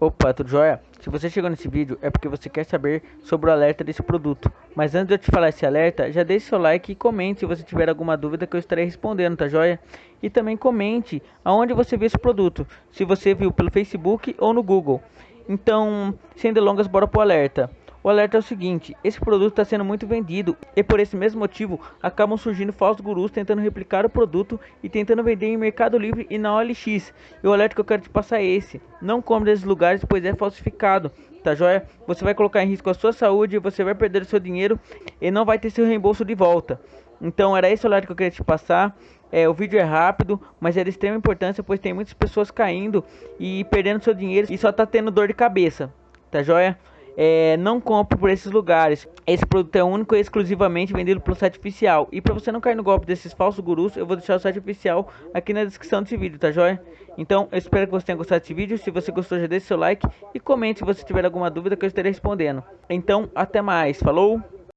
Opa, tudo jóia? Se você chegou nesse vídeo é porque você quer saber sobre o alerta desse produto. Mas antes de eu te falar esse alerta, já deixe seu like e comente se você tiver alguma dúvida que eu estarei respondendo, tá jóia? E também comente aonde você viu esse produto, se você viu pelo Facebook ou no Google. Então, sem delongas, bora pro alerta. O alerta é o seguinte, esse produto está sendo muito vendido e por esse mesmo motivo acabam surgindo falsos gurus tentando replicar o produto e tentando vender em Mercado Livre e na OLX. E o alerta que eu quero te passar é esse, não compre desses lugares pois é falsificado, tá joia? Você vai colocar em risco a sua saúde, você vai perder o seu dinheiro e não vai ter seu reembolso de volta. Então era esse o alerta que eu queria te passar. É, o vídeo é rápido, mas é de extrema importância, pois tem muitas pessoas caindo e perdendo seu dinheiro e só tá tendo dor de cabeça, tá joia? É, não compre por esses lugares. Esse produto é único e exclusivamente vendido pelo site oficial. E para você não cair no golpe desses falsos gurus, eu vou deixar o site oficial aqui na descrição desse vídeo, tá joia? Então, eu espero que você tenha gostado desse vídeo. Se você gostou, já deixe seu like e comente se você tiver alguma dúvida que eu estarei respondendo. Então, até mais. Falou!